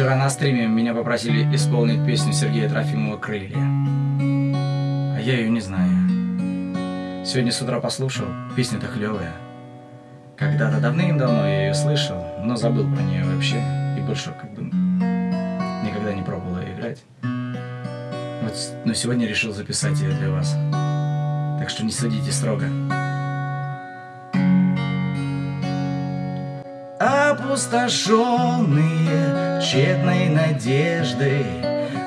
Вчера на стриме меня попросили исполнить песню Сергея Трофимова «Крылья». А я ее не знаю. Сегодня с утра послушал, песня-то клевая. Когда-то давным-давно я ее слышал, но забыл про нее вообще. И больше как бы никогда не пробовал ее играть. Вот, но сегодня решил записать ее для вас. Так что не судите строго. Опустошенные тщетной надеждой.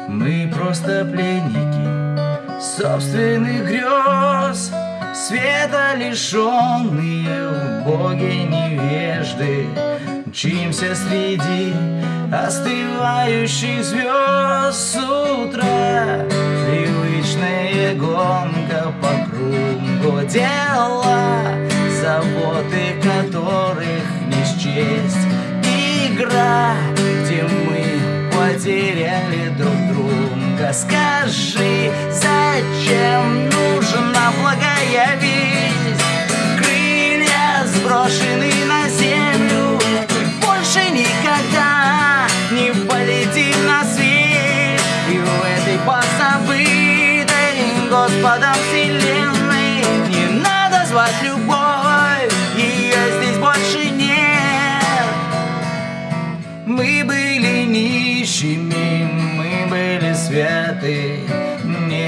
Мы просто пленники собственных грез Света лишенные в Боге невежды. Мчимся среди остывающих звезд с утра Привычная гонка по кругу дела игра, где мы потеряли друг друга. Скажи, зачем нужна благая весть? Крылья сброшены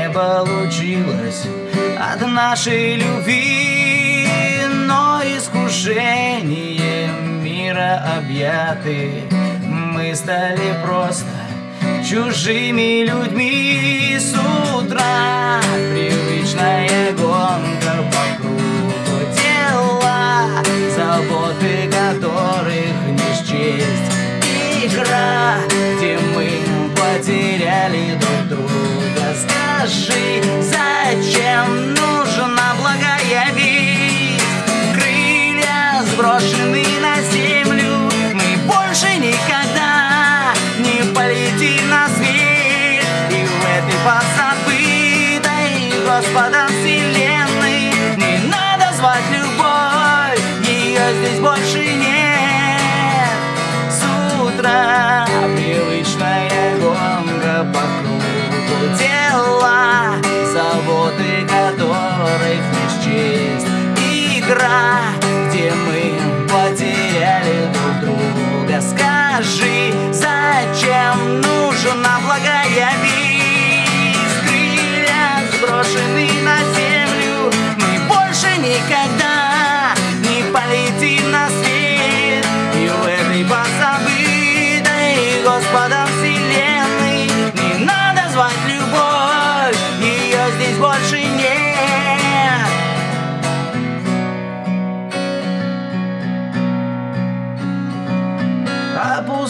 Не получилось от нашей любви Но искушение мира объяты. Мы стали просто чужими людьми. С утра Привычная гонка по кругу дела Заботы которых не счесть. Игра, где мы Скажи, зачем нужна благая весть? Крылья сброшены на землю, мы больше никогда не полетим на свет. И в этой позабытой Господом вселенной не надо звать любовь,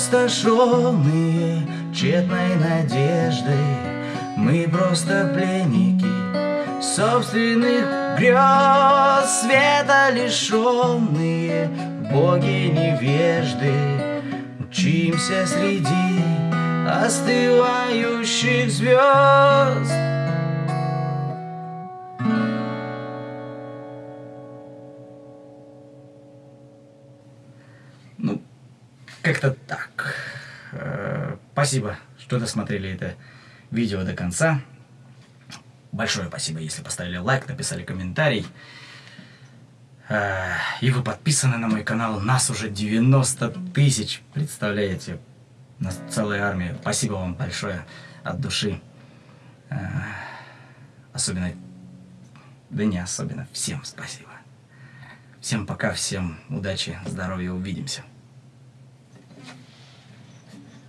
Опустошенные тщетной надеждой. Мы просто пленники собственных грез Света лишенные боги невежды. Мчимся среди остывающих звезд Ну, как-то так. Э, спасибо, что досмотрели это видео до конца. Большое спасибо, если поставили лайк, написали комментарий. Э, и вы подписаны на мой канал. Нас уже 90 тысяч. Представляете? Нас целая армия. Спасибо вам большое от души. Э, особенно, да не особенно, всем спасибо. Всем пока, всем удачи, здоровья, увидимся.